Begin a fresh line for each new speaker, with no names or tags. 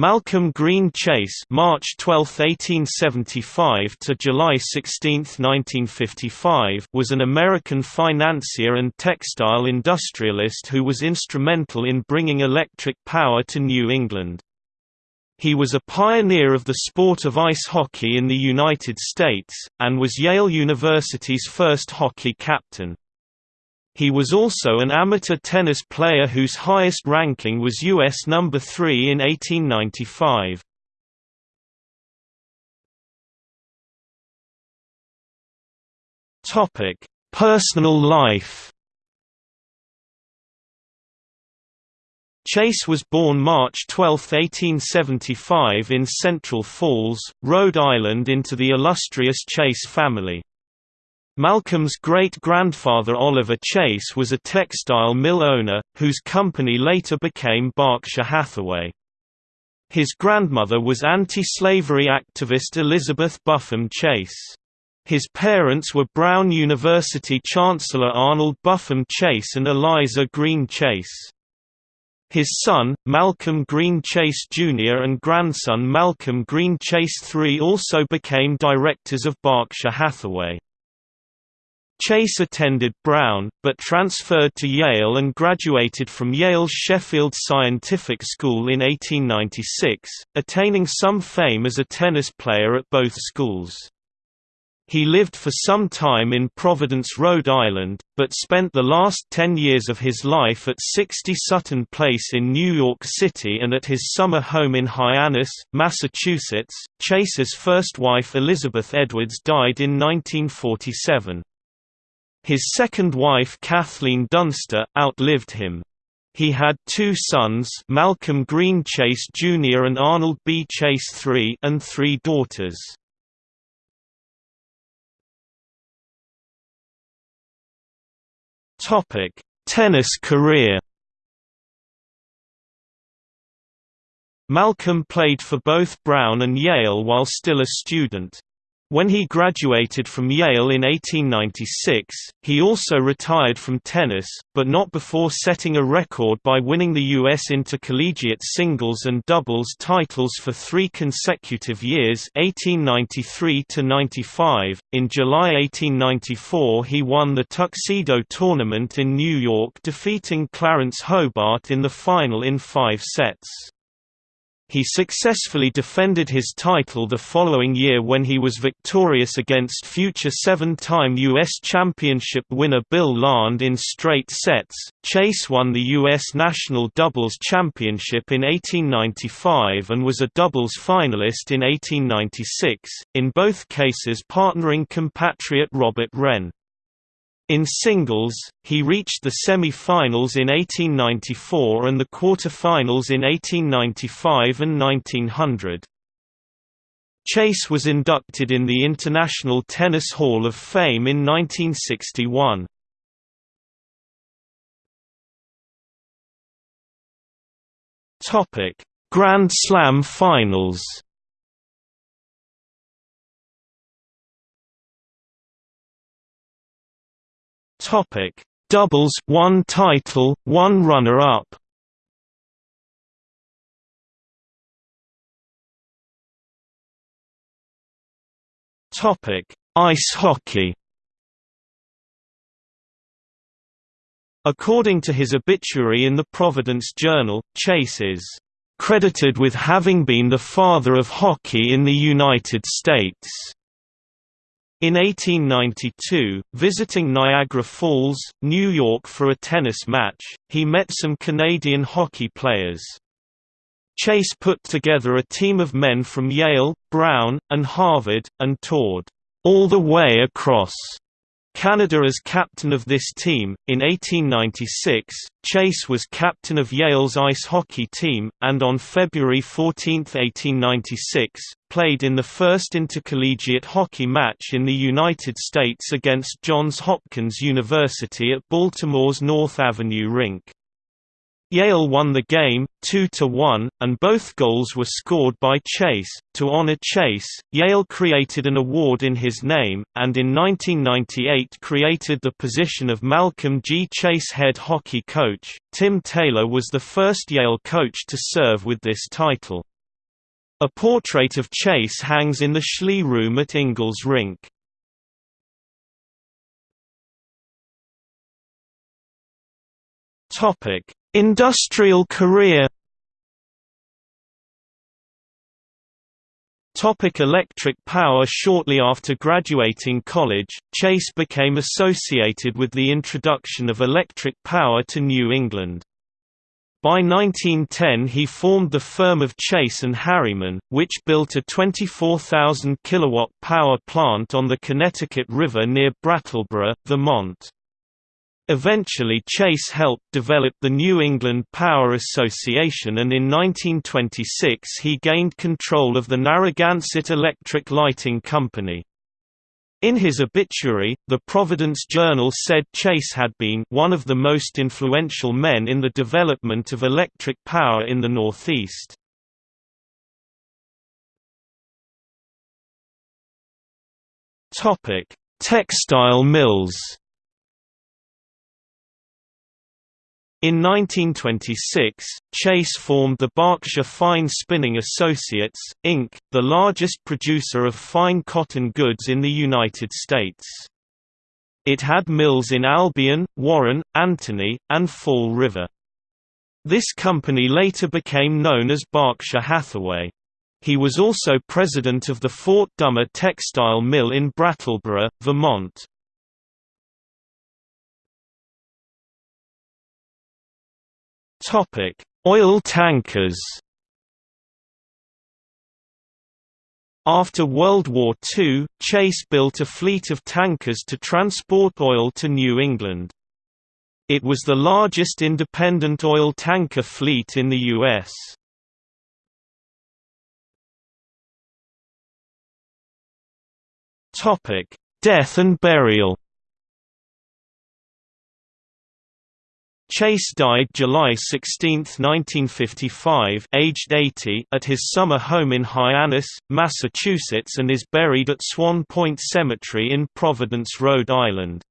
Malcolm Greene Chase March 12, 1875 to July 16, 1955 was an American financier and textile industrialist who was instrumental in bringing electric power to New England. He was a pioneer of the sport of ice hockey in the United States, and was Yale University's first hockey captain. He was also an amateur tennis player whose highest ranking was US number 3 in 1895. Topic: Personal life. Chase was born March 12, 1875 in Central Falls, Rhode Island into the illustrious Chase family. Malcolm's great-grandfather Oliver Chase was a textile mill owner, whose company later became Berkshire Hathaway. His grandmother was anti-slavery activist Elizabeth Buffum Chase. His parents were Brown University Chancellor Arnold Buffum Chase and Eliza Greene Chase. His son, Malcolm Greene Chase Jr. and grandson Malcolm Greene Chase III also became directors of Berkshire Hathaway. Chase attended Brown, but transferred to Yale and graduated from Yale's Sheffield Scientific School in 1896, attaining some fame as a tennis player at both schools. He lived for some time in Providence, Rhode Island, but spent the last ten years of his life at 60 Sutton Place in New York City and at his summer home in Hyannis, Massachusetts. Chase's first wife Elizabeth Edwards died in 1947. His second wife Kathleen Dunster, outlived him. He had two sons Malcolm Greene Chase Jr. and Arnold B. Chase III and three daughters. Tennis career Malcolm played for both Brown and Yale while still a student. When he graduated from Yale in 1896, he also retired from tennis, but not before setting a record by winning the U.S. intercollegiate singles and doubles titles for three consecutive years 1893–95. In July 1894 he won the Tuxedo Tournament in New York defeating Clarence Hobart in the final in five sets. He successfully defended his title the following year when he was victorious against future seven-time U.S. Championship winner Bill Larned in straight sets. Chase won the U.S. National Doubles Championship in 1895 and was a doubles finalist in 1896, in both cases partnering compatriot Robert Wrenn. In singles, he reached the semi-finals in 1894 and the quarter-finals in 1895 and 1900. Chase was inducted in the International Tennis Hall of Fame in 1961. Grand Slam finals Topic: Doubles, one title, one runner-up. Topic: Ice hockey. According to his obituary in the Providence Journal, Chase is credited with having been the father of hockey in the United States. In 1892, visiting Niagara Falls, New York for a tennis match, he met some Canadian hockey players. Chase put together a team of men from Yale, Brown, and Harvard, and toured all the way across Canada as captain of this team. In 1896, Chase was captain of Yale's ice hockey team, and on February 14, 1896, played in the first intercollegiate hockey match in the United States against Johns Hopkins University at Baltimore's North Avenue rink. Yale won the game, 2–1, and both goals were scored by Chase. To honor Chase, Yale created an award in his name, and in 1998 created the position of Malcolm G. Chase head hockey coach. Tim Taylor was the first Yale coach to serve with this title. A portrait of Chase hangs in the Schley Room at Ingalls Rink. Industrial career Topic electric power Shortly after graduating college, Chase became associated with the introduction of electric power to New England. By 1910 he formed the firm of Chase and Harriman, which built a 24,000 kilowatt power plant on the Connecticut River near Brattleboro, Vermont. Eventually Chase helped develop the New England Power Association and in 1926 he gained control of the Narragansett Electric Lighting Company. In his obituary, the Providence Journal said Chase had been one of the most influential men in the development of electric power in the Northeast. Textile mills In 1926, Chase formed the Berkshire Fine Spinning Associates, Inc., the largest producer of fine cotton goods in the United States. It had mills in Albion, Warren, Anthony, and Fall River. This company later became known as Berkshire Hathaway. He was also president of the Fort Dummer Textile Mill in Brattleboro, Vermont. Topic: Oil tankers. After World War II, Chase built a fleet of tankers to transport oil to New England. It was the largest independent oil tanker fleet in the U.S. Death and burial Chase died July 16, 1955 aged 80 at his summer home in Hyannis, Massachusetts and is buried at Swan Point Cemetery in Providence, Rhode Island.